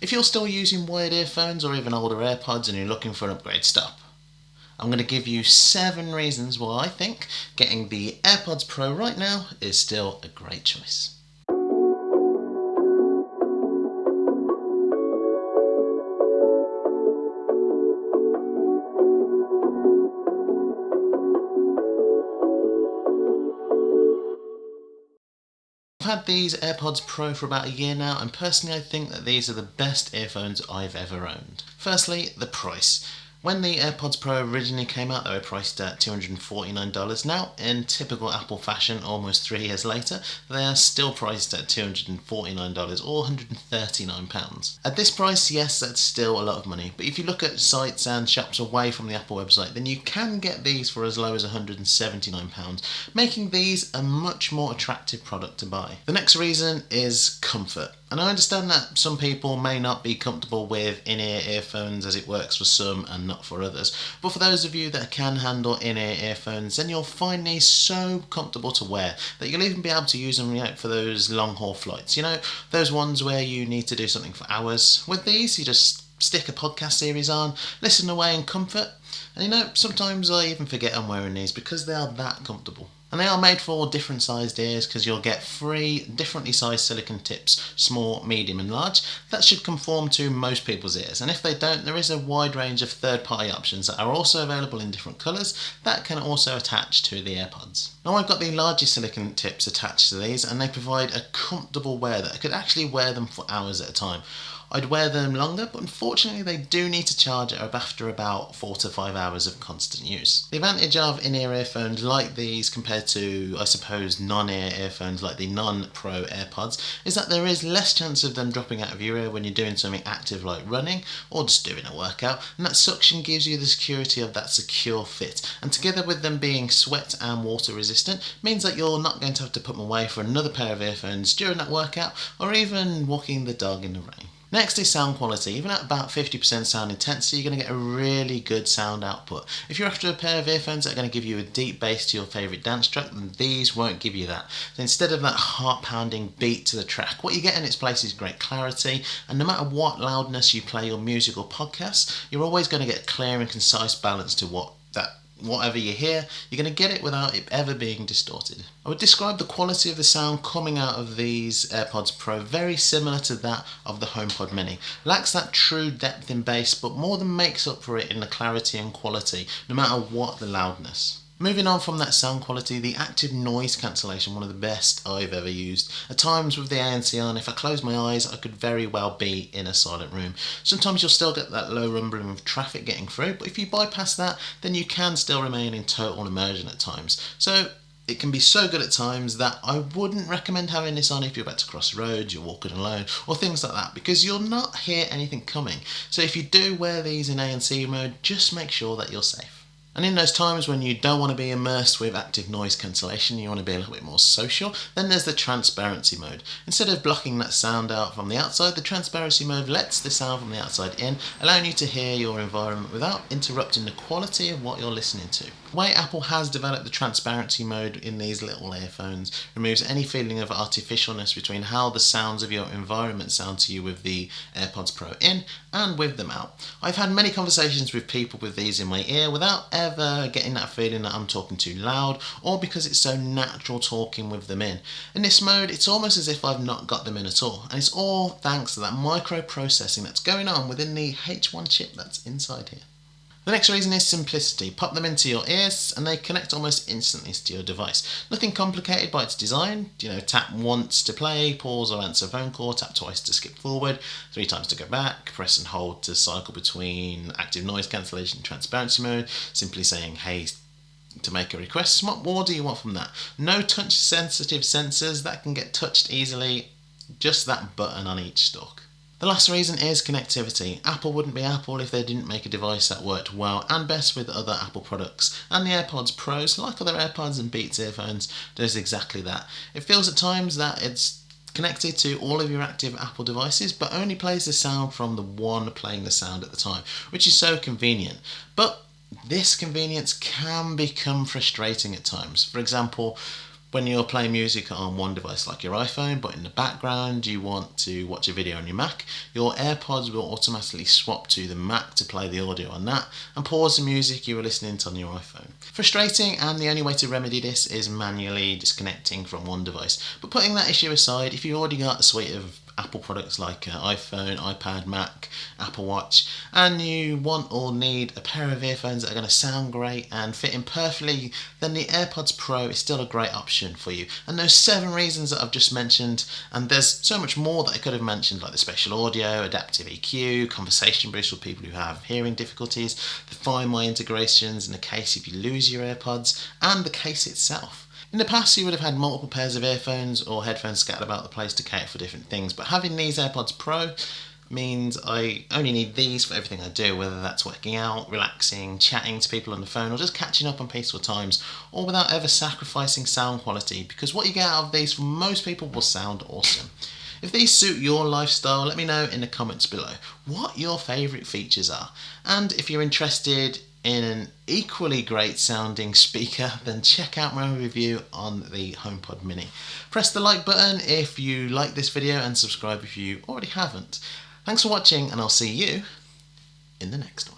If you're still using wired earphones or even older AirPods and you're looking for an upgrade, stop. I'm going to give you seven reasons why I think getting the AirPods Pro right now is still a great choice. Had these AirPods Pro for about a year now, and personally, I think that these are the best earphones I've ever owned. Firstly, the price. When the AirPods Pro originally came out, they were priced at $249. Now, in typical Apple fashion, almost three years later, they are still priced at $249 or £139. At this price, yes, that's still a lot of money, but if you look at sites and shops away from the Apple website, then you can get these for as low as £179, making these a much more attractive product to buy. The next reason is comfort. And I understand that some people may not be comfortable with in-ear earphones as it works for some and not for others. But for those of you that can handle in-ear earphones, then you'll find these so comfortable to wear that you'll even be able to use them you know, for those long haul flights. You know, those ones where you need to do something for hours. With these, you just stick a podcast series on, listen away in comfort. And you know, sometimes I even forget I'm wearing these because they are that comfortable. And they are made for different sized ears because you'll get three differently sized silicon tips, small, medium and large. That should conform to most people's ears. And if they don't, there is a wide range of third party options that are also available in different colours that can also attach to the AirPods. Now I've got the largest silicon tips attached to these and they provide a comfortable wear that I could actually wear them for hours at a time. I'd wear them longer, but unfortunately they do need to charge after about 4 to 5 hours of constant use. The advantage of in-ear earphones like these compared to, I suppose, non-ear earphones like the non-Pro AirPods is that there is less chance of them dropping out of your ear when you're doing something active like running or just doing a workout, and that suction gives you the security of that secure fit, and together with them being sweat and water resistant means that you're not going to have to put them away for another pair of earphones during that workout or even walking the dog in the rain. Next is sound quality. Even at about 50% sound intensity, you're going to get a really good sound output. If you're after a pair of earphones that are going to give you a deep bass to your favourite dance track, then these won't give you that. So instead of that heart pounding beat to the track, what you get in its place is great clarity, and no matter what loudness you play your music or podcast, you're always going to get clear and concise balance to what that whatever you hear, you're going to get it without it ever being distorted. I would describe the quality of the sound coming out of these AirPods Pro very similar to that of the HomePod Mini. Lacks that true depth in bass, but more than makes up for it in the clarity and quality, no matter what the loudness. Moving on from that sound quality, the active noise cancellation, one of the best I've ever used. At times with the ANC on, if I close my eyes, I could very well be in a silent room. Sometimes you'll still get that low rumbling of traffic getting through, but if you bypass that, then you can still remain in total immersion at times. So it can be so good at times that I wouldn't recommend having this on if you're about to cross roads, you're walking alone, or things like that, because you'll not hear anything coming. So if you do wear these in ANC mode, just make sure that you're safe. And in those times when you don't want to be immersed with active noise cancellation, you want to be a little bit more social, then there's the transparency mode. Instead of blocking that sound out from the outside, the transparency mode lets the sound from the outside in, allowing you to hear your environment without interrupting the quality of what you're listening to. The way Apple has developed the transparency mode in these little earphones removes any feeling of artificialness between how the sounds of your environment sound to you with the AirPods Pro in and with them out. I've had many conversations with people with these in my ear without ever getting that feeling that I'm talking too loud or because it's so natural talking with them in. In this mode, it's almost as if I've not got them in at all, and it's all thanks to that micro processing that's going on within the H1 chip that's inside here. The next reason is simplicity. Pop them into your ears and they connect almost instantly to your device. Nothing complicated by its design. You know, tap once to play, pause or answer phone call, tap twice to skip forward, three times to go back, press and hold to cycle between active noise cancellation and transparency mode, simply saying hey to make a request. What more do you want from that? No touch sensitive sensors that can get touched easily, just that button on each stalk. The last reason is connectivity. Apple wouldn't be Apple if they didn't make a device that worked well and best with other Apple products. And the AirPods Pros, like other AirPods and Beats earphones, does exactly that. It feels at times that it's connected to all of your active Apple devices, but only plays the sound from the one playing the sound at the time, which is so convenient. But this convenience can become frustrating at times. For example, when you're playing music on one device like your iPhone, but in the background you want to watch a video on your Mac, your AirPods will automatically swap to the Mac to play the audio on that and pause the music you were listening to on your iPhone. Frustrating, and the only way to remedy this is manually disconnecting from one device. But putting that issue aside, if you've already got a suite of Apple products like uh, iPhone, iPad, Mac, Apple Watch, and you want or need a pair of earphones that are going to sound great and fit in perfectly, then the AirPods Pro is still a great option for you. And those seven reasons that I've just mentioned, and there's so much more that I could have mentioned, like the spatial audio, adaptive EQ, conversation boost for people who have hearing difficulties, the Find My integrations in the case if you lose your AirPods, and the case itself. In the past, you would have had multiple pairs of earphones or headphones scattered about the place to cater for different things, but having these AirPods Pro means I only need these for everything I do, whether that's working out, relaxing, chatting to people on the phone, or just catching up on peaceful times, all without ever sacrificing sound quality, because what you get out of these for most people will sound awesome. If these suit your lifestyle, let me know in the comments below what your favourite features are. And if you're interested in an equally great sounding speaker, then check out my review on the HomePod Mini. Press the like button if you like this video and subscribe if you already haven't. Thanks for watching and I'll see you in the next one.